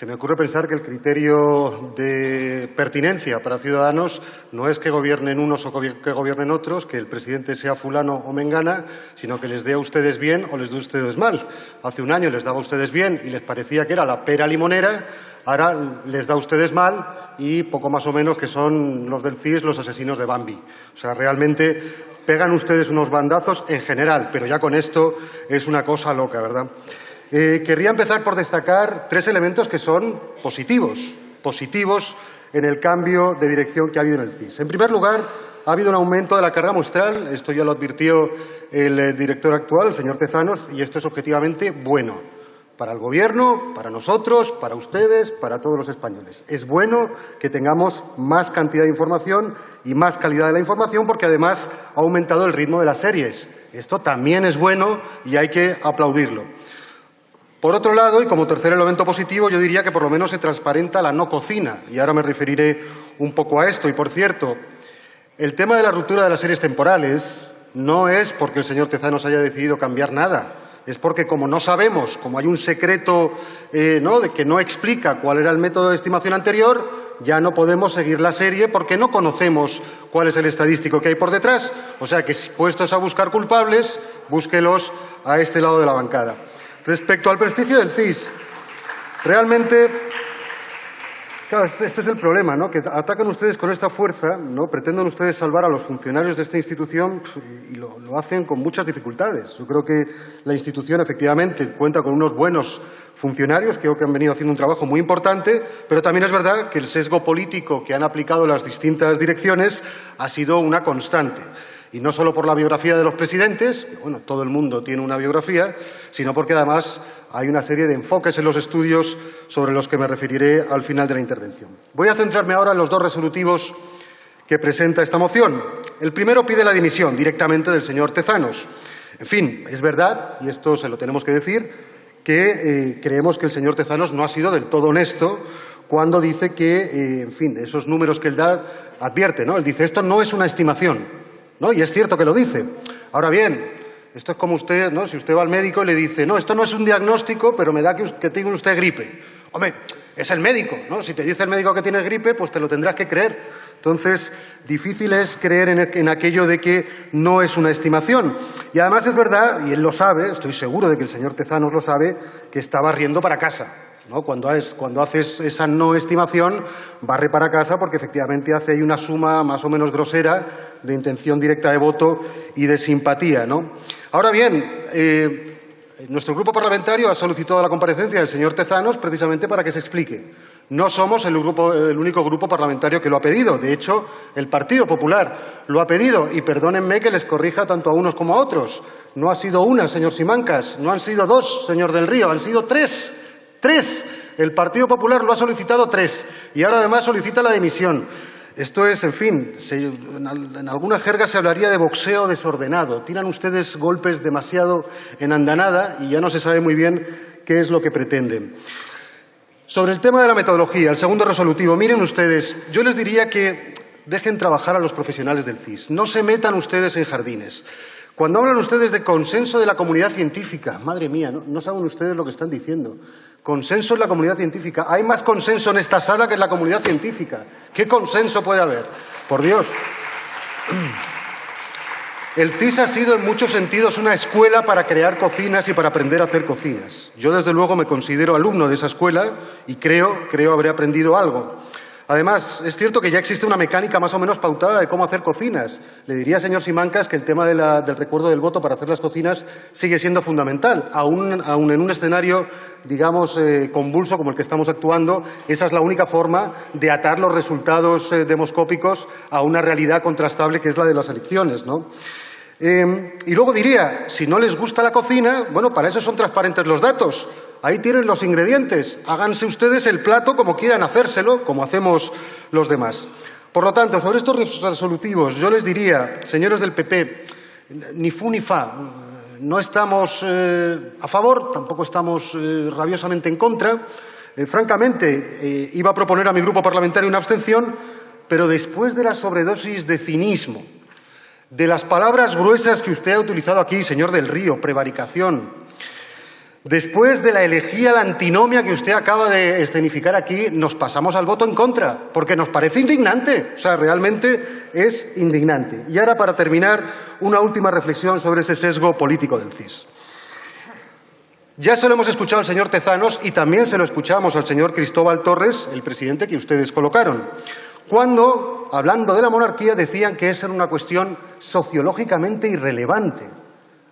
se me ocurre pensar que el criterio de pertinencia para Ciudadanos no es que gobiernen unos o que gobiernen otros, que el presidente sea fulano o mengana, sino que les dé a ustedes bien o les dé a ustedes mal. Hace un año les daba a ustedes bien y les parecía que era la pera limonera, ahora les da a ustedes mal y poco más o menos que son los del CIS los asesinos de Bambi. O sea, realmente pegan ustedes unos bandazos en general, pero ya con esto es una cosa loca, ¿verdad? Eh, querría empezar por destacar tres elementos que son positivos, positivos en el cambio de dirección que ha habido en el CIS. En primer lugar, ha habido un aumento de la carga muestral, esto ya lo advirtió el eh, director actual, el señor Tezanos, y esto es objetivamente bueno para el Gobierno, para nosotros, para ustedes, para todos los españoles. Es bueno que tengamos más cantidad de información y más calidad de la información porque además ha aumentado el ritmo de las series. Esto también es bueno y hay que aplaudirlo. Por otro lado, y como tercer elemento positivo, yo diría que por lo menos se transparenta la no cocina, y ahora me referiré un poco a esto. Y, por cierto, el tema de la ruptura de las series temporales no es porque el señor Tezanos haya decidido cambiar nada, es porque como no sabemos, como hay un secreto eh, ¿no? de que no explica cuál era el método de estimación anterior, ya no podemos seguir la serie porque no conocemos cuál es el estadístico que hay por detrás. O sea que, puestos a buscar culpables, búsquelos a este lado de la bancada. Respecto al prestigio del CIS, realmente, claro, este, este es el problema, ¿no? que atacan ustedes con esta fuerza, ¿no? pretenden ustedes salvar a los funcionarios de esta institución pues, y lo, lo hacen con muchas dificultades. Yo creo que la institución efectivamente cuenta con unos buenos funcionarios, creo que han venido haciendo un trabajo muy importante, pero también es verdad que el sesgo político que han aplicado las distintas direcciones ha sido una constante. Y no solo por la biografía de los presidentes, bueno, todo el mundo tiene una biografía, sino porque además hay una serie de enfoques en los estudios sobre los que me referiré al final de la intervención. Voy a centrarme ahora en los dos resolutivos que presenta esta moción. El primero pide la dimisión directamente del señor Tezanos. En fin, es verdad, y esto se lo tenemos que decir, que eh, creemos que el señor Tezanos no ha sido del todo honesto cuando dice que, eh, en fin, esos números que él da advierte, ¿no? Él dice, esto no es una estimación, ¿no? Y es cierto que lo dice. Ahora bien, esto es como usted, ¿no? Si usted va al médico y le dice, no, esto no es un diagnóstico, pero me da que, tiene usted gripe. Hombre, es el médico, ¿no? Si te dice el médico que tienes gripe, pues te lo tendrás que creer. Entonces, difícil es creer en, en, aquello de que no es una estimación. Y además es verdad, y él lo sabe, estoy seguro de que el señor Tezanos lo sabe, que estaba riendo para casa. Cuando, haces esa no estimación, barre para casa porque efectivamente hace ahí una suma más o menos grosera de intención directa de voto y de simpatía. Ahora bien, eh, nuestro grupo parlamentario ha solicitado la comparecencia del señor Tezanos precisamente para que se explique. No somos el, el, único grupo parlamentario que lo ha pedido. De hecho, el Partido Popular lo ha pedido. Y perdónenme que les corrija tanto a unos como a otros. No ha sido una, señor Simancas. No han sido dos, señor del Río. Han sido tres. Tres. El Partido Popular lo ha solicitado tres y ahora además solicita la dimisión. Esto es, en fin, en, alguna jerga se hablaría de boxeo desordenado. Tiran ustedes golpes demasiado en andanada y ya no se sabe muy bien qué es lo que pretenden. Sobre el tema de la metodología, el segundo resolutivo, miren ustedes, yo les diría que dejen trabajar a los profesionales del CIS. No se metan ustedes en jardines. Cuando hablan ustedes de consenso de la comunidad científica, madre mía, no, saben ustedes lo que están diciendo. Consenso en la comunidad científica. Hay más consenso en esta sala que en la comunidad científica. ¿Qué consenso puede haber? Por Dios. El CIS ha sido en muchos sentidos una escuela para crear cocinas y para aprender a hacer cocinas. Yo, desde luego, me considero alumno de esa escuela y creo, creo haber aprendido algo. Además, es cierto que ya existe una mecánica más o menos pautada de cómo hacer cocinas. Le diría, señor Simancas, que el tema del recuerdo del voto para hacer las cocinas sigue siendo fundamental. Aún, en un escenario, digamos, eh, convulso como el que estamos actuando, esa es la única forma de atar los resultados eh, demoscópicos a una realidad contrastable que es la de las elecciones. Eh, y luego diría, si no les gusta la cocina, bueno, para eso son transparentes los datos. Ahí tienen los ingredientes. Háganse ustedes el plato como quieran hacérselo, como hacemos los demás. Por lo tanto, sobre estos resolutivos, yo les diría, señores del PP, ni fu ni fa. No estamos eh, a favor, tampoco estamos eh, rabiosamente en contra. Eh, francamente, iba a proponer a mi grupo parlamentario una abstención, pero después de la sobredosis de cinismo, de las palabras gruesas que usted ha utilizado aquí, señor del Río, prevaricación, Después de la elegía, la antinomia que usted acaba de escenificar aquí, nos pasamos al voto en contra, porque nos parece indignante. O sea, realmente es indignante. Y ahora, para terminar, una última reflexión sobre ese sesgo político del CIS. Ya se lo hemos escuchado al señor Tezanos y también se lo escuchamos al señor Cristóbal Torres, el presidente que ustedes colocaron, cuando, hablando de la monarquía, decían que esa era una cuestión sociológicamente irrelevante.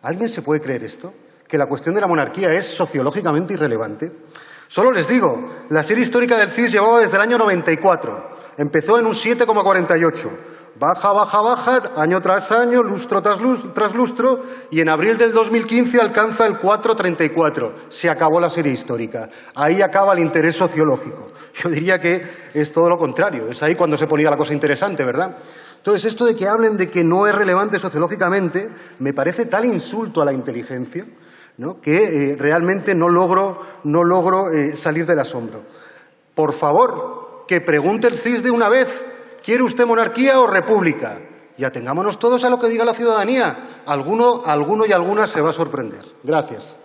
¿Alguien se puede creer esto? Que la cuestión de la monarquía es sociológicamente irrelevante. Solo les digo, la serie histórica del CIS llevaba desde el año 94. Empezó en un 7,48. Baja, baja, baja, año tras año, lustro tras, lustro, y en abril del 2015 alcanza el 4,34. Se acabó la serie histórica. Ahí acaba el interés sociológico. Yo diría que es todo lo contrario. Es ahí cuando se ponía la cosa interesante, ¿verdad? Entonces, esto de que hablen de que no es relevante sociológicamente me parece tal insulto a la inteligencia que eh, realmente no logro, no logro eh, salir del asombro. Por favor, que pregunte el CIS de una vez, ¿quiere usted monarquía o república? Y atengámonos todos a lo que diga la ciudadanía. Alguno, alguno y alguna se va a sorprender. Gracias.